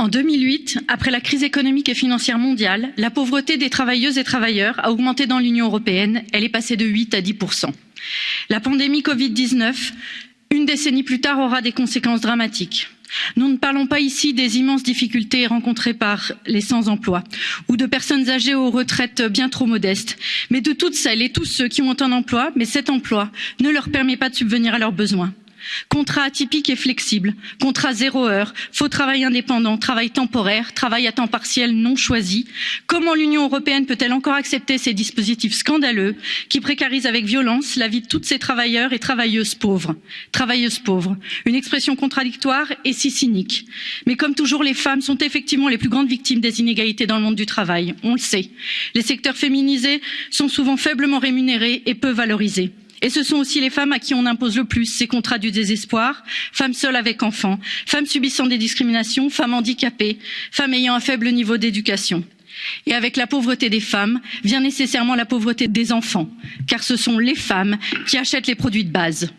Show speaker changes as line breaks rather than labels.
En 2008, après la crise économique et financière mondiale, la pauvreté des travailleuses et travailleurs a augmenté dans l'Union européenne, elle est passée de 8 à 10 La pandémie Covid 19, une décennie plus tard, aura des conséquences dramatiques. Nous ne parlons pas ici des immenses difficultés rencontrées par les sans emploi ou de personnes âgées aux retraites bien trop modestes, mais de toutes celles et tous ceux qui ont un emploi, mais cet emploi ne leur permet pas de subvenir à leurs besoins contrat atypique et flexible. Contrat zéro heure. Faux travail indépendant. Travail temporaire. Travail à temps partiel non choisi. Comment l'union européenne peut elle encore accepter ces dispositifs scandaleux qui précarisent avec violence la vie de tous ces travailleurs et travailleuses pauvres? Travailleuses pauvres. Une expression contradictoire et si cynique. Mais comme toujours les femmes sont effectivement les plus grandes victimes des inégalités dans le monde du travail. On le sait. Les secteurs féminisés sont souvent faiblement rémunérés et peu valorisés et ce sont aussi les femmes à qui on impose le plus ces contrats du désespoir femmes seules avec enfants femmes subissant des discriminations femmes handicapées femmes ayant un faible niveau d'éducation. et avec la pauvreté des femmes vient nécessairement la pauvreté des enfants car ce sont les femmes qui achètent les produits de base.